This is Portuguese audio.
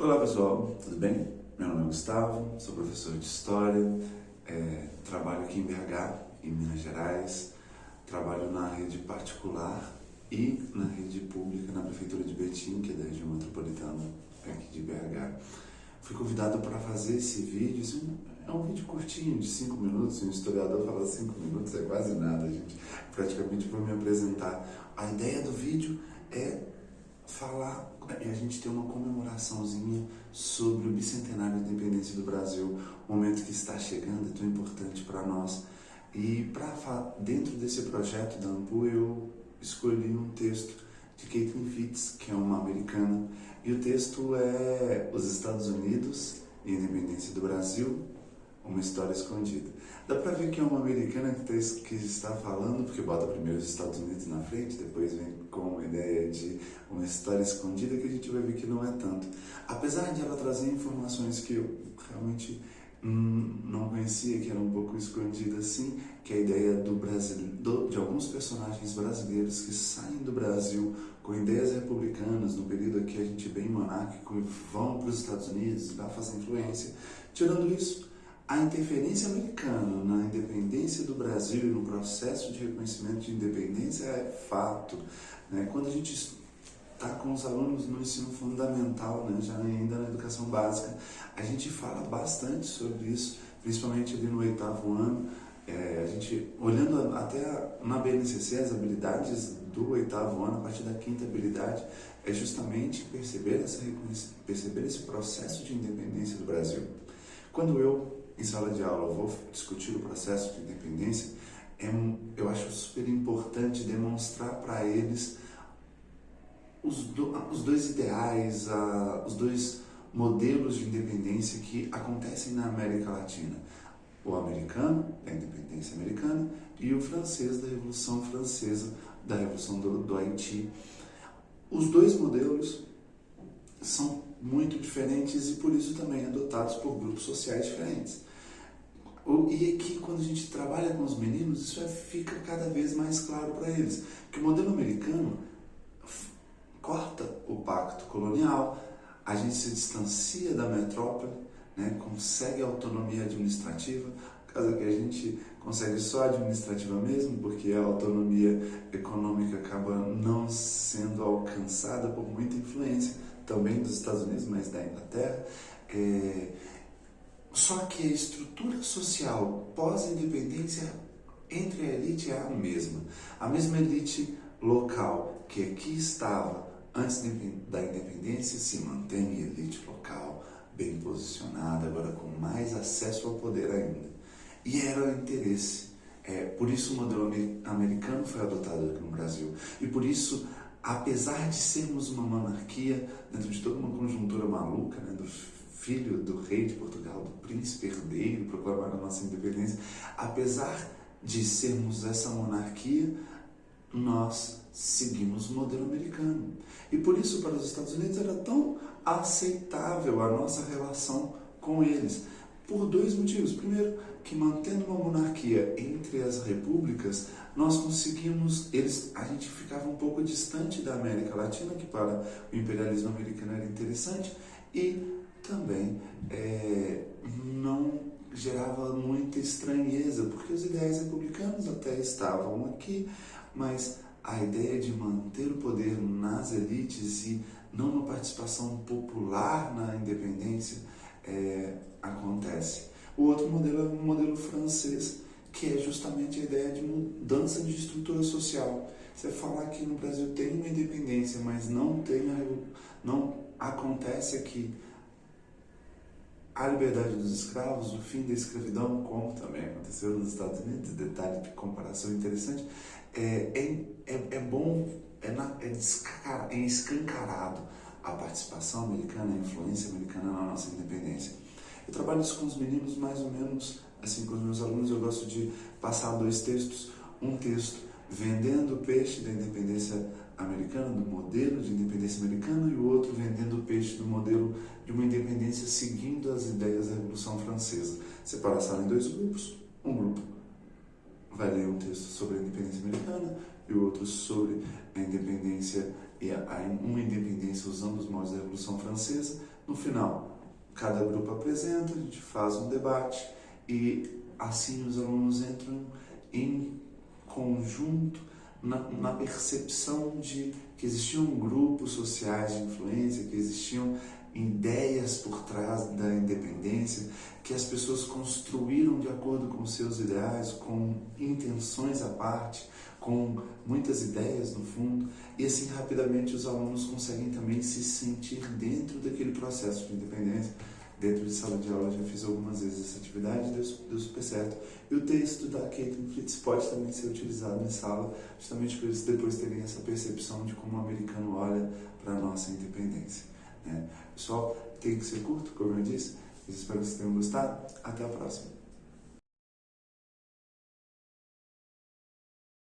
Olá pessoal, tudo bem? Meu nome é Gustavo, sou professor de História, é, trabalho aqui em BH, em Minas Gerais, trabalho na rede particular e na rede pública na Prefeitura de Betim, que é da região metropolitana aqui de BH. Fui convidado para fazer esse vídeo, assim, é um vídeo curtinho, de 5 minutos, um historiador fala 5 minutos, é quase nada, gente, praticamente para me apresentar. A ideia do vídeo é falar e a gente ter uma comemoraçãozinha sobre o bicentenário da independência do Brasil, um momento que está chegando, é tão importante para nós. E para dentro desse projeto da AMPU eu escolhi um texto de Caitlin Fitz, que é uma americana, e o texto é Os Estados Unidos e a Independência do Brasil, uma história escondida. Dá pra ver que é uma americana que, tá, que está falando, porque bota primeiro os Estados Unidos na frente, depois vem com a ideia de uma história escondida, que a gente vai ver que não é tanto. Apesar de ela trazer informações que eu realmente hum, não conhecia, que eram um pouco escondidas assim, que é a ideia do Brasil, do, de alguns personagens brasileiros que saem do Brasil com ideias republicanas, no período aqui a gente bem monárquico, vão para os Estados Unidos, lá fazem influência. Tirando isso, a interferência americana na independência do Brasil e no processo de reconhecimento de independência é fato. Né? Quando a gente está com os alunos no ensino fundamental, né? já ainda na educação básica, a gente fala bastante sobre isso, principalmente ali no oitavo ano, é, a gente, olhando até na BNCC, as habilidades do oitavo ano, a partir da quinta habilidade, é justamente perceber, essa, perceber esse processo de independência do Brasil. Quando eu em sala de aula vou discutir o processo de independência, é, eu acho super importante demonstrar para eles os, do, os dois ideais, uh, os dois modelos de independência que acontecem na América Latina. O americano, da independência americana, e o francês, da Revolução Francesa, da Revolução do, do Haiti. Os dois modelos são muito diferentes e por isso também adotados por grupos sociais diferentes. E aqui, quando a gente trabalha com os meninos, isso é, fica cada vez mais claro para eles. Que o modelo americano corta o pacto colonial, a gente se distancia da metrópole, né, consegue autonomia administrativa, caso que a gente consegue só administrativa mesmo, porque a autonomia econômica acaba não sendo alcançada por muita influência também dos Estados Unidos, mas da Inglaterra. É, só que a estrutura social pós-independência entre a elite é a mesma. A mesma elite local que aqui estava antes da independência se mantém elite local bem posicionada, agora com mais acesso ao poder ainda. E era o interesse. É, por isso o modelo americano foi adotado aqui no Brasil. E por isso, apesar de sermos uma monarquia, dentro de toda uma conjuntura maluca, né, filho do rei de Portugal, do príncipe herdeiro, proclamar a nossa independência, apesar de sermos essa monarquia, nós seguimos o modelo americano. E por isso, para os Estados Unidos, era tão aceitável a nossa relação com eles. Por dois motivos. Primeiro, que mantendo uma monarquia entre as repúblicas, nós conseguimos, eles, a gente ficava um pouco distante da América Latina, que para o imperialismo americano era interessante, e também é, não gerava muita estranheza, porque os ideais republicanos até estavam aqui, mas a ideia de manter o poder nas elites e não uma participação popular na independência é, acontece. O outro modelo é o modelo francês, que é justamente a ideia de mudança de estrutura social. Você falar que no Brasil tem uma independência, mas não tem a, não acontece aqui a liberdade dos escravos, o fim da escravidão, como também aconteceu nos Estados Unidos, detalhe de comparação interessante, é, é, é, é bom, é, na, é, é escancarado a participação americana, a influência americana na nossa independência. Eu trabalho isso com os meninos mais ou menos, assim, com os meus alunos eu gosto de passar dois textos, um texto vendendo peixe da independência americana, do modelo de independência americana, e o outro vendendo peixe do modelo de uma independência seguindo as ideias da Revolução Francesa. Separa a sala em dois grupos, um grupo vai ler um texto sobre a independência americana e o outro sobre a independência e a, uma independência usando os moldes da Revolução Francesa, No final, cada grupo apresenta, a gente faz um debate e assim os alunos entram em conjunto na, na, percepção de que existiam grupos sociais de influência, que existiam ideias por trás da independência, que as pessoas construíram de acordo com seus ideais, com intenções à parte, com muitas ideias no fundo, e assim rapidamente os alunos conseguem também se sentir dentro daquele processo de independência. Dentro de sala de aula já fiz algumas vezes essa atividade, deu, deu super certo. E o texto da Caitlin Fritz pode também ser utilizado em sala, justamente para eles depois terem essa percepção de como o americano olha para a nossa independência. Né? Pessoal, tem que ser curto, como eu disse. Espero que vocês tenham gostado. Até a próxima.